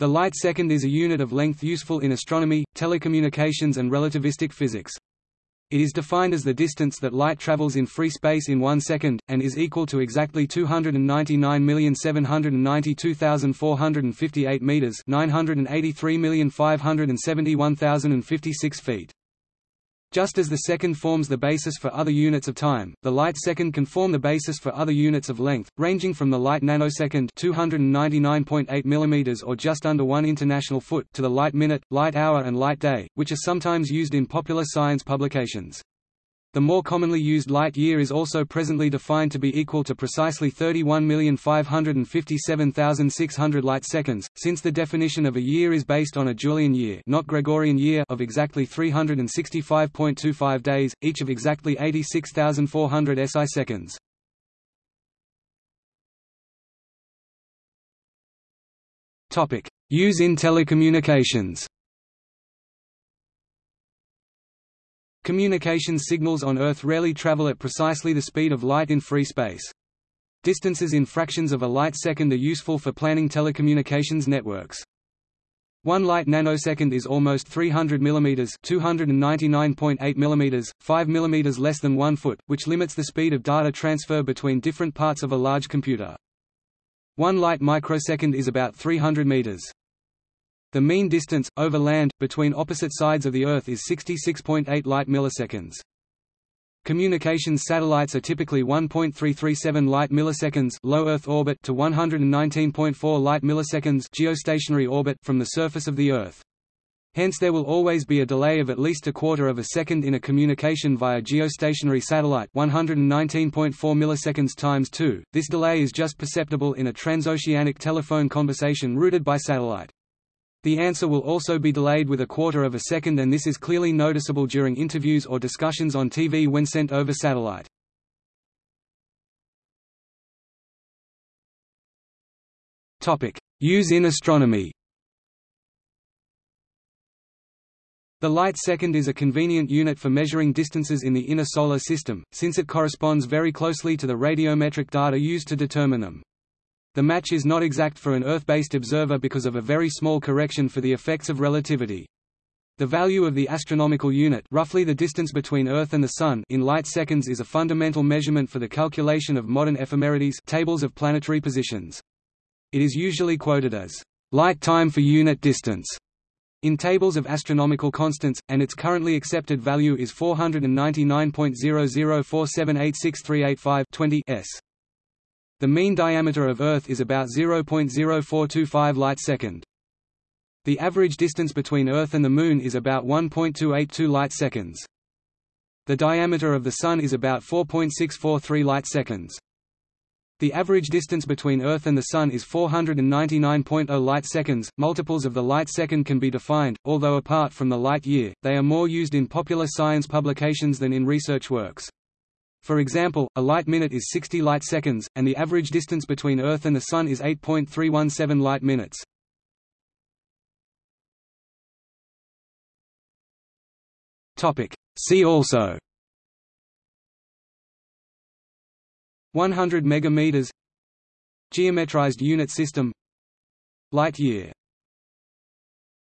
The light second is a unit of length useful in astronomy, telecommunications and relativistic physics. It is defined as the distance that light travels in free space in one second, and is equal to exactly 299,792,458 meters (983,571,056 feet). Just as the second forms the basis for other units of time, the light second can form the basis for other units of length, ranging from the light nanosecond 299.8 mm or just under 1 international foot to the light minute, light hour and light day, which are sometimes used in popular science publications. The more commonly used light year is also presently defined to be equal to precisely 31,557,600 light seconds, since the definition of a year is based on a Julian year, not Gregorian year of exactly 365.25 days, each of exactly 86,400 SI seconds. Topic: Use in telecommunications. Communications signals on Earth rarely travel at precisely the speed of light in free space. Distances in fractions of a light second are useful for planning telecommunications networks. One light nanosecond is almost 300 mm 299.8 mm, 5 mm less than 1 foot, which limits the speed of data transfer between different parts of a large computer. One light microsecond is about 300 meters. The mean distance, over land, between opposite sides of the Earth is 66.8 light milliseconds. Communications satellites are typically 1.337 light milliseconds low Earth orbit to 119.4 light milliseconds geostationary orbit from the surface of the Earth. Hence there will always be a delay of at least a quarter of a second in a communication via geostationary satellite 119.4 milliseconds times 2. This delay is just perceptible in a transoceanic telephone conversation routed by satellite. The answer will also be delayed with a quarter of a second and this is clearly noticeable during interviews or discussions on TV when sent over satellite. Use in astronomy The light second is a convenient unit for measuring distances in the inner solar system, since it corresponds very closely to the radiometric data used to determine them. The match is not exact for an Earth-based observer because of a very small correction for the effects of relativity. The value of the astronomical unit roughly the distance between Earth and the Sun in light seconds is a fundamental measurement for the calculation of modern ephemerides tables of planetary positions. It is usually quoted as light time for unit distance in tables of astronomical constants, and its currently accepted value is 499.0047863885 20 s. The mean diameter of Earth is about 0.0425 light-second. The average distance between Earth and the Moon is about 1.282 light-seconds. The diameter of the Sun is about 4.643 light-seconds. The average distance between Earth and the Sun is 499.0 light-seconds. Multiples of the light-second can be defined, although apart from the light year, they are more used in popular science publications than in research works. For example, a light minute is 60 light seconds, and the average distance between Earth and the Sun is 8.317 light minutes. See also. 100 megameters. Geometrized unit system. Light year